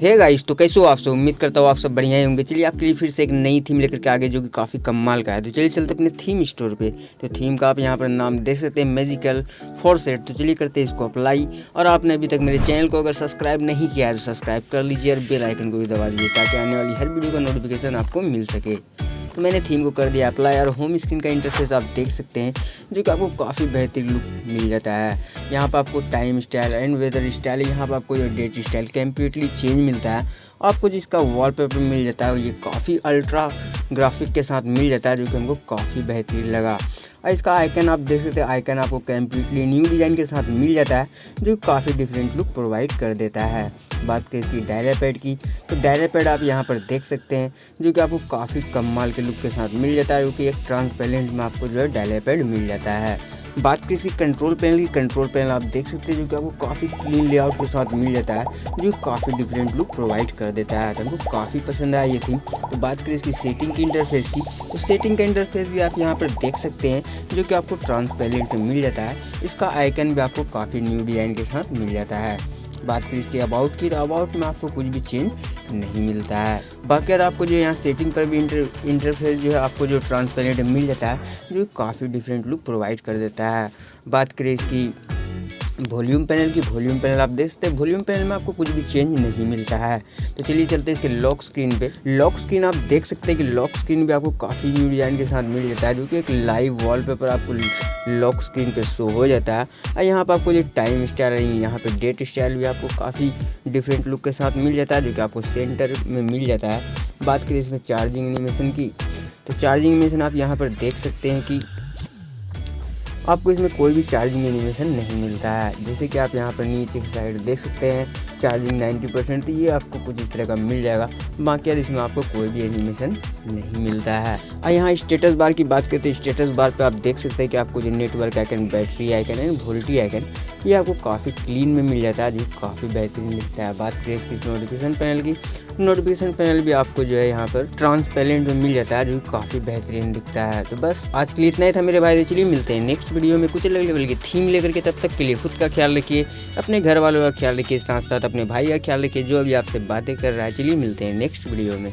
है गाइस तो कैसे हो आप सब? उम्मीद करता हूँ आप सब बढ़िया ही होंगे। चलिए, आपके लिए फिर से एक नई थीम लेकर के आगे, जो कि काफ़ी कमाल का है। तो चलिए, चलते अपने थीम स्टोर पे। तो थीम का आप यहाँ पर नाम देख सकते हैं मेजिकल फोर सेट तो चलिए करते हैं इसको अप्लाई और आपने अभी तक मेरे चैनल को अगर सब्सक्राइब नहीं किया है तो सब्सक्राइब कर लीजिए और बेलाइकन को भी दबा दीजिए, ताकि आने वाली हर वीडियो का नोटिफिकेशन आपको मिल सके। तो मैंने थीम को कर दिया अप्लाई और होम स्क्रीन का इंटरफेस आप देख सकते हैं, जो कि आपको काफ़ी बेहतरीन लुक मिल जाता है। यहाँ पर आपको time style and weather style यहाँ पर आपको जो डेट स्टाइल कम्प्लीटली चेंज मिलता है। आपको जिसका वॉलपेपर मिल जाता है, ये काफ़ी अल्ट्रा ग्राफिक के साथ मिल जाता है, जो कि हमको काफ़ी बेहतरीन लगा। और इसका आइकन आप देख सकते हैं आइकन आपको कम्प्लीटली न्यू डिज़ाइन के साथ मिल जाता है, जो काफ़ी डिफरेंट लुक प्रोवाइड कर देता है। बात करें इसकी डायरा पैड की तो डायरा पैड आप यहाँ पर देख सकते हैं, जो कि आपको काफ़ी कम माल के लुक के साथ मिल जाता है क्योंकि एक ट्रांसपेरेंट में आपको जो है डायरा पैड मिल जाता है। बात करें इसकी कंट्रोल पैनल की कंट्रोल पैनल आप देख सकते हैं जो कि आपको काफ़ी क्लीन लेआउट के साथ मिल जाता है, जो काफ़ी डिफरेंट लुक प्रोवाइड कर देता है। हमको काफ़ी पसंद आया ये थीम तो बात करें इसकी सेटिंग की इंटरफेस की तो सेटिंग का इंटरफेस भी आप यहाँ पर देख सकते हैं, जो कि आपको ट्रांसपेरेंट मिल जाता है। इसका आइकन भी आपको काफ़ी न्यू डिज़ाइन के साथ मिल जाता है। बात करें इसके अबाउट की तो अबाउट में आपको कुछ भी चेंज नहीं मिलता है। बाकी आपको जो यहाँ सेटिंग पर भी इंटर इंटरफेस जो है, आपको जो ट्रांसपेरेंट मिल जाता है, जो काफ़ी डिफरेंट लुक प्रोवाइड कर देता है। बात करें इसकी वॉल्यूम पैनल की वॉल्यूम पैनल आप देख सकते हैं। वॉल्यूम पैनल में आपको कुछ भी चेंज नहीं मिलता है। तो चलिए चलते हैं इसके लॉक स्क्रीन पे। लॉक स्क्रीन आप देख सकते हैं कि लॉक स्क्रीन भी आपको काफ़ी न्यू डिज़ाइन के साथ मिल जाता है, जो कि एक लाइव वॉलपेपर आपको लॉक स्क्रीन पे शो हो जाता है। और यहाँ पर आपको जो टाइम स्टाइल है, यहाँ पर डेट स्टाइल भी आपको काफ़ी डिफरेंट लुक के साथ मिल जाता है, जो कि आपको सेंटर में मिल जाता है। बात करें इसमें चार्जिंग एनिमेशन की तो चार्जिंग एनिमेशन आप यहाँ पर देख सकते हैं कि आपको इसमें कोई भी चार्जिंग एनिमेशन नहीं मिलता है। जैसे कि आप यहाँ पर नीचे की साइड देख सकते हैं चार्जिंग 90 परसेंट ये आपको कुछ इस तरह का मिल जाएगा। बाकी यार इसमें आपको कोई भी एनिमेशन नहीं मिलता है। और यहाँ स्टेटस बार की बात करते हैं स्टेटस बार पर आप देख सकते हैं कि आपको जो नेटवर्क आइकन बैटरी आइकन है वोल्टी आइकन ये आपको काफ़ी क्लीन में मिल जाता है। जो काफ़ी बेहतरीन दिखता है। बात करें इसकी नोटिफिकेशन पैनल की नोटिफिकेशन पैनल भी आपको जो है यहाँ पर ट्रांसपेरेंट में मिल जाता है, जो काफ़ी बेहतरीन दिखता है। तो बस आज के लिए इतना ही था मेरे भाई तो चलिए मिलते हैं नेक्स्ट वीडियो में कुछ अलग लेवल की थीम लेकर के तब तक के लिए खुद का ख्याल रखिए, अपने घर वालों का ख्याल रखिए साथ साथ अपने भाई का ख्याल रखिए, जो अभी आपसे बातें कर रहा है। चलिए मिलते हैं नेक्स्ट वीडियो में।